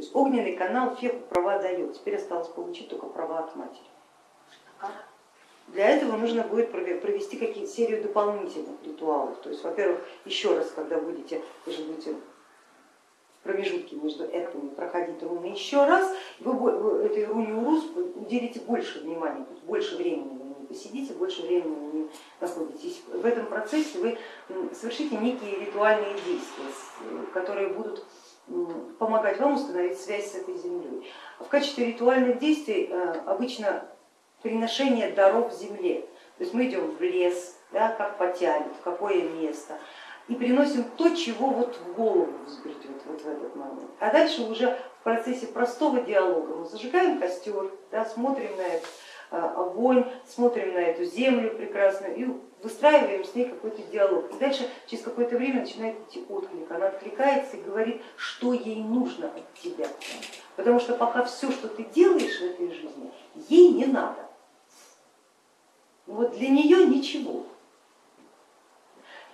То есть огненный канал Феху права дает, теперь осталось получить только права от матери. Для этого нужно будет провести какие-то серию дополнительных ритуалов. То есть, во-первых, еще раз, когда будете, вы же будете промежутки между этими проходить руны еще раз, вы этой руне Урус уделите больше внимания, больше времени на ней посидите, больше времени на ней находитесь. В этом процессе вы совершите некие ритуальные действия, которые будут помогать вам установить связь с этой землей. В качестве ритуальных действий э, обычно приношение даров земле. То есть мы идем в лес, да, как потянет, в какое место, и приносим то, чего вот в голову взбредет вот в этот момент. А дальше уже в процессе простого диалога мы зажигаем костер, да, смотрим на этот огонь, смотрим на эту землю прекрасную и выстраиваем с ней какой-то диалог. И дальше через какое-то время начинает идти отклик. Она откликается и говорит, что ей нужно от тебя. Потому что пока все, что ты делаешь в этой жизни, ей не надо. Вот для нее ничего.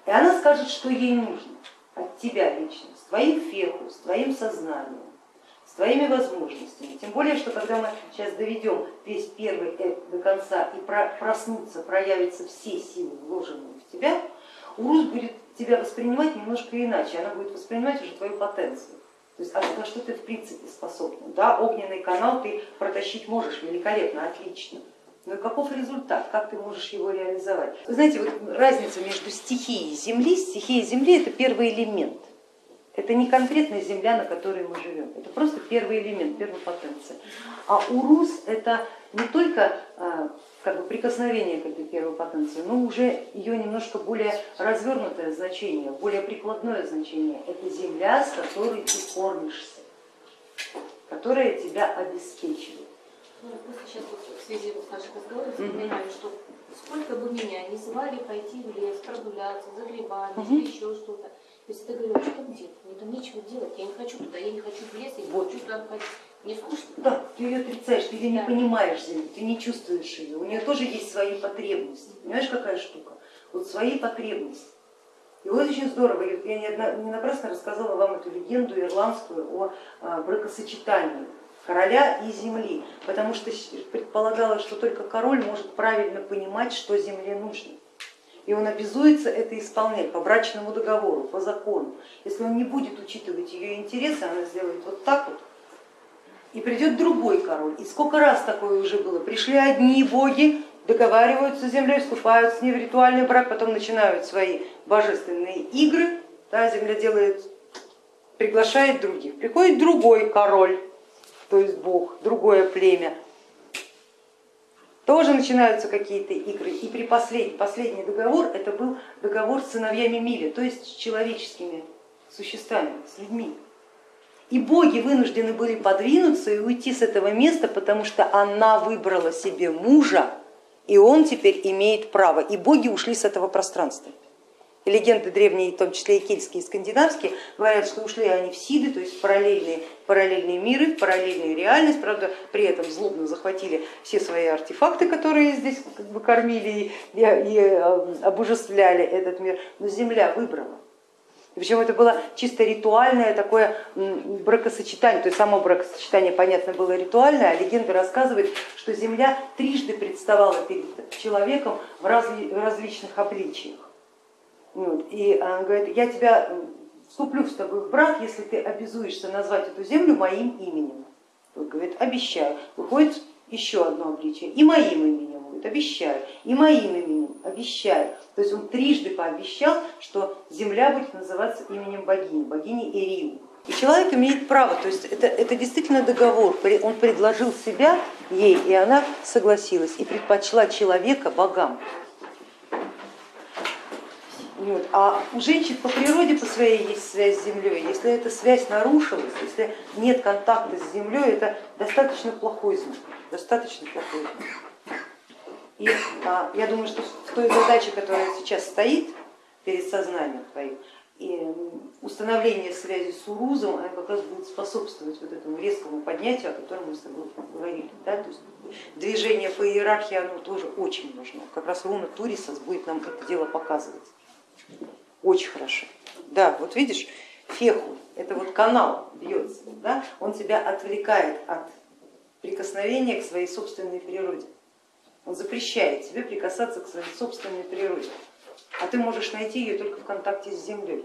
И она скажет, что ей нужно от тебя лично, с твоим феху, с твоим сознанием, с твоими возможностями. Тем более, что когда мы сейчас доведем весь первый эп до конца и проснутся, проявятся все силы, вложенные в тебя, Урус будет тебя воспринимать немножко иначе, она будет воспринимать уже твою потенцию. То есть а на что ты в принципе способна. Да, огненный канал ты протащить можешь великолепно, отлично. Но каков результат, как ты можешь его реализовать? Вы знаете, вот разница между стихией Земли, стихия Земли это первый элемент. Это не конкретная земля, на которой мы живем, это просто первый элемент, первая потенция. А урус это не только а, как бы прикосновение к этой первой потенции, но уже ее немножко более развернутое значение, более прикладное значение. Это земля, с которой ты кормишься, которая тебя обеспечивает. Ну, просто сейчас вот в связи с нашим разговором вспоминаю, что сколько бы меня не звали пойти в лес, прогуляться, за грибами угу. или еще что-то. Если ты говоришь, что там делать? Мне там нечего делать, я не хочу туда, я не хочу в лес, я не вот. хочу туда ходить. Мне скучно. Да, ты ее отрицаешь, ты ее да. не понимаешь, ты не чувствуешь ее. У нее тоже есть свои потребности. Понимаешь, какая штука? Вот свои потребности. И вот очень здорово, я не напрасно рассказала вам эту легенду ирландскую о а, бракосочетании короля и земли, потому что предполагалось, что только король может правильно понимать, что земле нужно. И он обязуется это исполнять по брачному договору, по закону. Если он не будет учитывать ее интересы, она сделает вот так вот, и придет другой король. И сколько раз такое уже было, пришли одни боги, договариваются с землей, вступают с ней в ритуальный брак, потом начинают свои божественные игры, да, земля делает, приглашает других. Приходит другой король, то есть Бог, другое племя, тоже начинаются какие-то игры. И при последний, последний договор это был договор с сыновьями Мили, то есть с человеческими существами, с людьми. И боги вынуждены были подвинуться и уйти с этого места, потому что она выбрала себе мужа, и он теперь имеет право. И боги ушли с этого пространства. И легенды древние, в том числе и кельтские, и скандинавские, говорят, что ушли они в Сиды, то есть в параллельные, параллельные миры, в параллельную реальность, правда, при этом злобно захватили все свои артефакты, которые здесь как бы кормили и, и э, обожествляли этот мир, но Земля выбрала. Причем это было чисто ритуальное такое бракосочетание, то есть само бракосочетание, понятно, было ритуальное, а легенда рассказывает, что Земля трижды представала перед человеком в различных обличиях. И она говорит, я тебя вступлю с тобой в брак, если ты обязуешься назвать эту землю моим именем. Он говорит, обещаю. Выходит еще одно обличие, и моим именем будет, обещаю, и моим именем, обещаю. То есть он трижды пообещал, что земля будет называться именем богини, богини Ирию. И человек имеет право, то есть это, это действительно договор, он предложил себя ей, и она согласилась и предпочла человека богам. Вот. А у женщин по природе по своей есть связь с землей. Если эта связь нарушилась, если нет контакта с землей, это достаточно плохой знак, достаточно плохой знак. И а, я думаю, что в той задаче, которая сейчас стоит перед сознанием твоим, и установление связи с урузом, она как раз будет способствовать вот этому резкому поднятию, о котором мы с тобой говорили. Да? То есть движение по иерархии оно тоже очень нужно. Как раз руна Турисас будет нам это дело показывать. Очень хорошо. Да, вот видишь, феху, это вот канал бьется, да? он тебя отвлекает от прикосновения к своей собственной природе. Он запрещает тебе прикасаться к своей собственной природе, а ты можешь найти ее только в контакте с землей.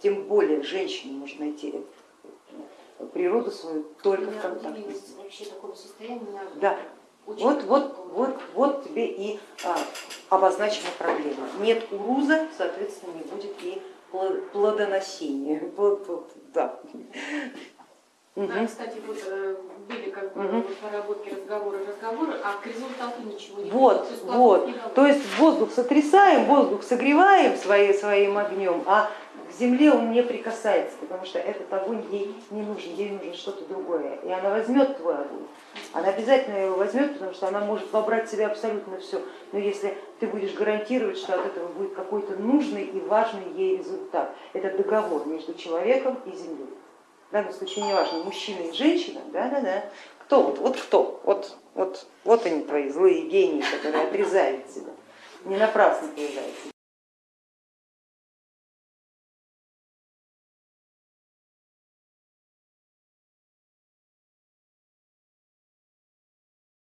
Тем более женщина может найти природу свою только в контакте. вообще такое состояние. Меня Да, очень вот, вот, тебе и а, обозначена проблема. Нет уруза, соответственно, не будет и пло- плодоносения. Да. Кстати, вот э, были как бы наработки, разговоры, разговоры, а к результату ничего не Вот, есть вот. не. То есть воздух сотрясаем, воздух согреваем свои, своим огнем, а к земле он не прикасается, потому что этот огонь ей не нужен, ей нужно что-то другое. И она возьмет твой огонь, она обязательно его возьмет, потому что она может вобрать в себя абсолютно все. Но если ты будешь гарантировать, что от этого будет какой-то нужный и важный ей результат, это договор между человеком и землей. В данном случае не важно, мужчина и женщина, да, да, да. Кто вот, вот кто? Вот, вот, вот они твои злые гении, которые отрезают тебя. Не напрасно появляются.